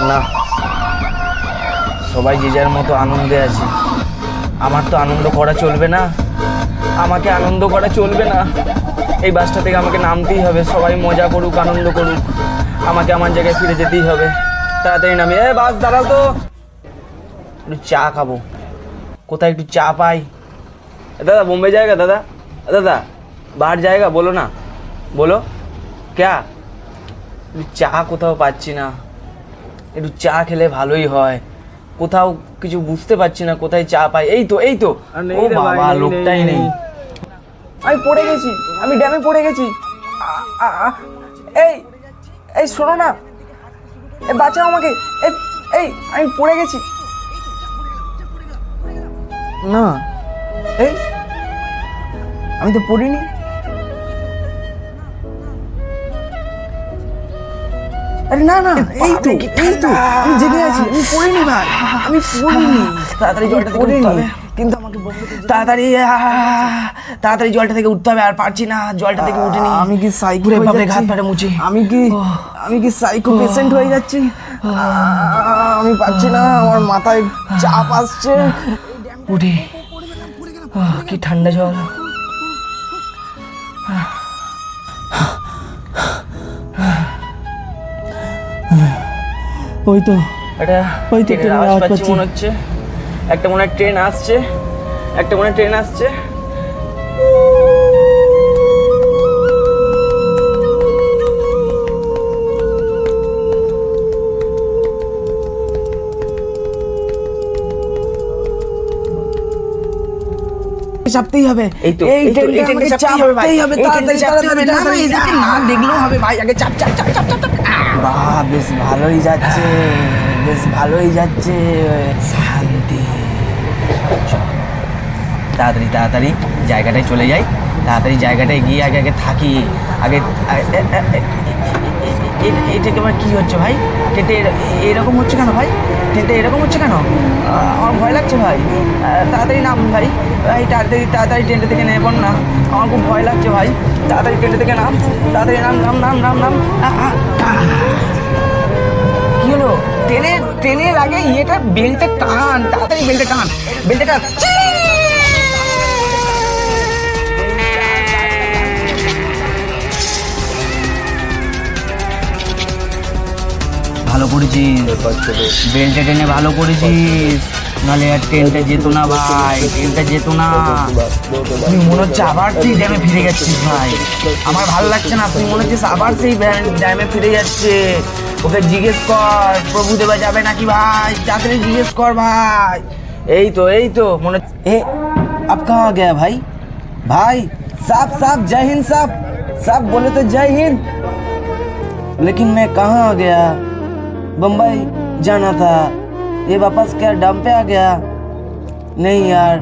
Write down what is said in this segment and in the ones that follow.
না। সবাই যে যার মতো আনন্দে আছে। আমার তো আনন্দ করা চলবে না। আমাকে আনন্দ করা চলবে না। এই বাসটা থেকে আমাকে নামতেই হবে। সবাই মজা করুক, আনন্দ করুক। আমাকে আমার জায়গায় ফিরে যেতেই হবে। তাড়াতাড়ি নামি। এ, বাস, দাঁড়াও তো। একটু চা খাব। কোথায় একটু চা পাই? দাদা, বোম্বে জায়গা, দাদা? দাদা বাহার জায়গা, বলো না। বলো। ক্যা? চা কোথাও পাচ্ছি না। একটু চা খেলে ভালোই হয়। কোথাও কিছু বুঝতে পারছি না কোথায় চা পাই। এই তো এই তো। ও বাবা লোকটাই নেই। আমি পড়ে গেছি আমি ড্যামে পড়ে গেছি। এই এই শোনো না। এই বাঁচাও আমাকে। এই এই আমি পড়ে গেছি। না এই আমি তো পড়িনি। আরে না না এই তো এই তো আমি জেগে আছি আমি পড়িনি ভাই আমি পড়িনি। তাড়াতাড়ি জলটা থেকে হবে। কিন্তু আমাকে তাড়াতাড়ি তাড়াতাড়ি জলটা থেকে উঠতে হবে আর পারছি না জলটা থেকে উঠিনি। আমি কি সাইকো হয়ে ভাবে ঘাত পাড়ে মুছি। আমি কি আমি কি সাইকো পেশেন্ট হয়ে যাচ্ছি? আমি পাচ্ছি না আমার মাথায় চাপ আসছে। উঠি। কি ঠান্ডা জল। ওই তো এটা ওই তো ট্রেনের আওয়াজ পাচ্ছি। মনে হচ্ছে একটা মনে হয় ট্রেন আসছে একটা মনে হয় ট্রেন আসছে চাপতেই হবে এই তো, এই ট্রেনটা আমাকে চাপতেই হবে ভাই। চাপতেই হবে এই তাড়াতাড়ি চাপতে হবে। না, তাড়াতাড়ি দেখলেও হবে ভাই আগে চাপ চাপ চাপ চাপ চাপ বাহ, বেশ ভালোই যাচ্ছে, বেশ ভালোই যাচ্ছে। শান্তি। তাড়াতাড়ি তাড়াতাড়ি জায়গাটায় চলে যাই। তাড়াতাড়ি জায়গাটায় গিয়ে আগে আগে থাকি। আগে এটাকে আমার কী হচ্ছে ভাই? এর- এরকম হচ্ছে কেন ভাই? টেটে এরকম হচ্ছে কেন? আমার ভয় লাগছে ভাই। তাড়াতাড়ি নাম ভাই। ভাই তাড়াতাড়ি তাড়াতাড়ি ট্রেনটা থেকে পড় না আমার খুব ভয় লাগছে ভাই। তাড়াতাড়ি ট্রেনটা থেকে নাম। তাড়াতাড়ি নাম নাম নাম নাম নাম। কি হলো? ট্রেনে ট্রেনের আগে ইয়েটা? বেল্টে টান। তাড়াতাড়ি বেল্টে টান। বেল্টে টান। ভালো করেছিস বেল্টে টেনে ভালো করেছিস নাহলে আর ট্রেনটা যেত না ভাই ট্রেনটা যেত না তুই মনে হচ্ছে আবার সেই ড্যামে ফিরে যাচ্ছিস ভাই আমার ভালো লাগছে না তুই মনে হচ্ছে আবার সেই ড্যামে ফিরে যাচ্ছে ওকে জিজ্ঞেস কর প্রভুদেবা যাবে নাকি ভাই তাড়াতাড়ি জিজ্ঞেস কর ভাই এই তো এই তো মনে এ আপ কাহা গয়া ভাই भाई साहब साहब जय हिंद साहब साहब बोले तो जय हिंद लेकिन मैं कहाँ आ गया बम्बई जाना था ये वापस क्या डम पे आ गया नहीं यार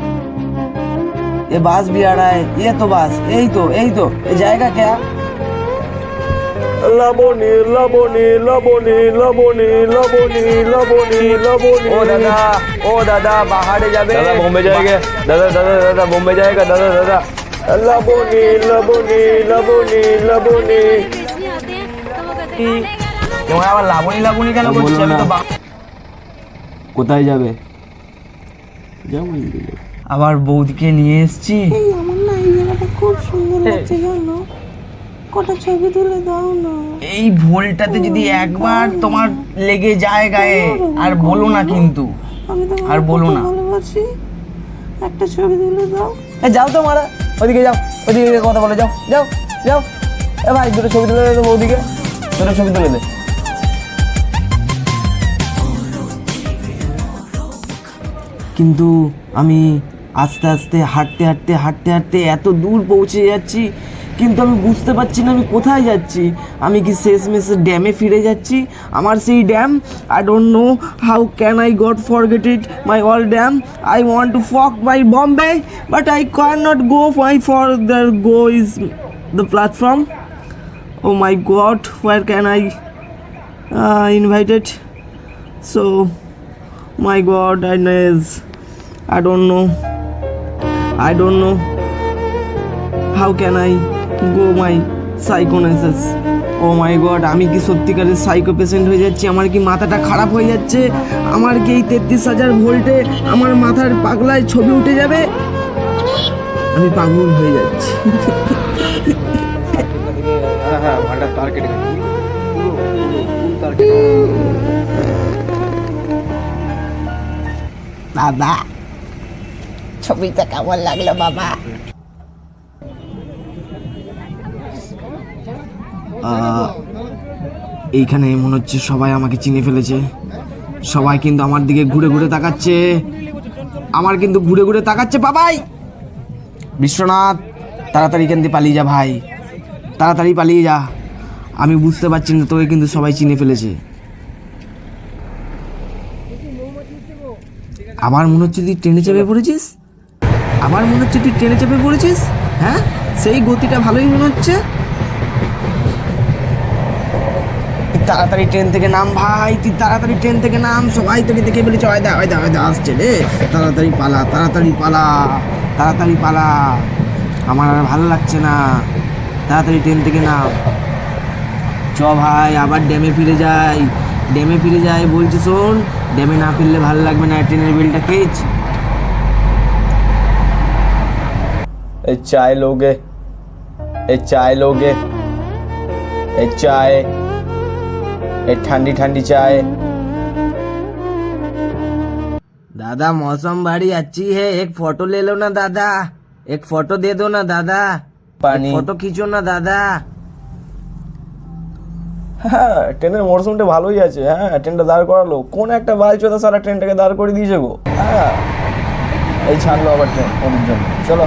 ये बास भी आ रहा है ये तो बास यही तो यही तो ये जाएगा क्या লাবণী লাবণী লাবণী লাবণী লাবণী লাবণী লাবণী ओ दादा ओ दादा बाहर जाबे दादा बॉम्बे जाएंगे दादा दादा दादा बॉम्बे जाएगा दादा दादा लाबोनी लाबोनी लाबोनी लाबोनी তোমার আবার লাবণী লাবণী কেন আমি তো কোথায় যাবে? আবার বৌদিকে নিয়ে এসেছি। এই আমার না এই জায়গাটা খুব সুন্দর লাগছে জানো? কটা ছবি তুলে দাও না। এই ভোলটাতে যদি একবার তোমার লেগে যায় গায়ে আর বলো না কিন্তু। আমি তো আর বলো না। ভালোবাসি। একটা ছবি তুলে দাও। এ যাও তো মারা। ওদিকে যাও ওদিকে কথা বলে যাও যাও যাও। এ ভাই দুটো ছবি তুলে দে তো বৌদিকে। দুটো ছবি তুলে দে। কিন্তু আমি আস্তে আস্তে, হাঁটতে হাঁটতে হাঁটতে হাঁটতে এত দূর পৌঁছে যাচ্ছি, কিন্তু আমি বুঝতে পারছি না আমি কোথায় যাচ্ছি। আমি কি শেষ মেসে ড্যামে ফিরে যাচ্ছি? আমার সেই damn I don't know how can I got forget it my all damn I want to fuck my Bombay but I can not go my for the go is the platform oh my god war can I invited so my god I Inez I don't know. I don't know. How can I go my psychonesis oh my god আমি কি সত্যিকারের psycho patient হয়ে যাচ্ছি? আমার কি মাথাটা খারাপ হয়ে যাচ্ছে? আমার কি এই তেত্রিশ হাজার ভোল্টে আমার মাথার পাগলায় ছবি উঠে যাবে? আমি পাগল হয়ে যাচ্ছি। হ্যাঁ হ্যাঁ ভান্ডার তার কেটে গেছে বাবা ছবিটা কেমন লাগল বাবা এইখানে মনে হচ্ছে সবাই আমাকে চিনে ফেলেছে। সবাই কিন্তু আমার দিকে ঘুরে ঘুরে তাকাচ্ছে। আমার কিন্তু ঘুরে ঘুরে তাকাচ্ছে, বাবাই! বিশ্বনাথ, তাড়াতাড়ি থেকে পালিয়ে যা ভাই। তাড়াতাড়ি পালিয়ে যা। আমি বুঝতে পারছি না, তোকে কিন্তু সবাই চিনে ফেলেছে। আবার মনে হচ্ছে তুই ট্রেনে চেপে পড়েছিস? আবার মনে হচ্ছে তুই ট্রেনে চেপে পড়েছিস হ্যাঁ? সেই গতিটা ভালোই মনে হচ্ছে। তাড়াতাড়ি ট্রেন থেকে নাম ভাই, তুই তাড়াতাড়ি ট্রেন থেকে নাম, সবাই তোকে দেখে বলেছে ওই দা ওই দা ওই দা আসছে রে। তাড়াতাড়ি পালা তাড়াতাড়ি পালা তাড়াতাড়ি পালা। আমার আর ভালো লাগছে না। তাড়াতাড়ি ট্রেন থেকে নাম। চ ভাই, আবার ড্যামে ফিরে যাই। ড্যামে ফিরে যাই বলছি শোন, ড্যামে না ফিরলে ভালো লাগবে না, ট্রেনের বিলটা খেয়েছ ए चाय लोगे ए चाय लोगे ए चाय ए ठंडी ठंडी चाय दादा मौसम बड़ी अच्छी है एक फोटो ले लो ना दादा एक फोटो दे दो ना दादा पानी फोटो खींचो ना दादा হ্যাঁ ট্রেনের মরশুমটা ভালোই আছে হ্যাঁ ট্রেনটা দাঁড় করালো কোন একটা বালচোদা সারা ট্রেনটাকে দাঁড় করে দিয়েছে গো হ্যাঁ এই ছাড়লো আবার ট্রেন ওদের জন্য চলো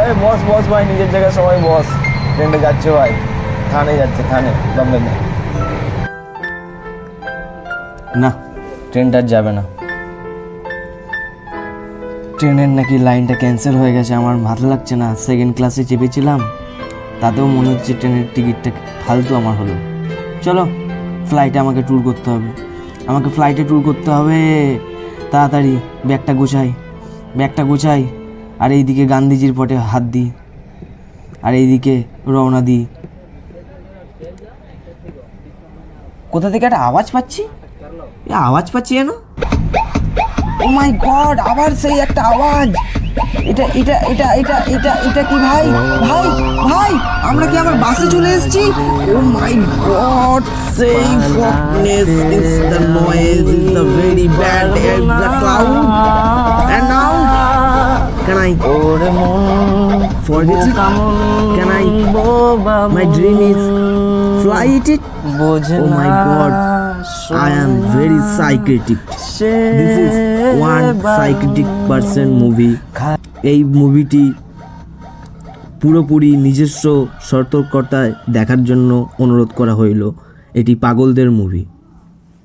এই বস বস ভাই নিজের জায়গায় সবাই বস। ট্রেনটা যাচ্ছে ভাই। থানে যাচ্ছে থানে দমদম। না। ট্রেনটা আর যাবে না। ট্রেনের নাকি লাইনটা ক্যান্সেল হয়ে গেছে আমার ভালো লাগছে না। সেকেন্ড ক্লাসে চেপেছিলাম তাতেও মনে হচ্ছে ট্রেনের টিকিটটা ফালতু আমার হলো। চলো ফ্লাইটে আমাকে ট্যুর করতে হবে। আমাকে ফ্লাইটে ট্যুর করতে হবে তাড়াতাড়ি। ব্যাগটা গোছাই। ব্যাগটা গোছাই। আর এইদিকে গান্ধীজির পটে হাত দিই, আর এইদিকে রওনা দিই। কোথা থেকে একটা আওয়াজ পাচ্ছি? আওয়াজ পাচ্ছি যেন? ও মাই গড, আবার সেই একটা আওয়াজ। এটা এটা এটা এটা এটা এটা কি ভাই? ভাই ভাই, আমরা কি আবার বাসে চলে এসেছি? ও মাই গড, সেই fuckness is the noise is the very bad is the cloud and now নাই। My dream is flight it বোঝে ও my god I am very psychotic this is one psychotic person movie এই মুভিটি পুরোপুরি নিজস্ব সতর্কতায় দেখার জন্য অনুরোধ করা হইল। এটি পাগলদের মুভি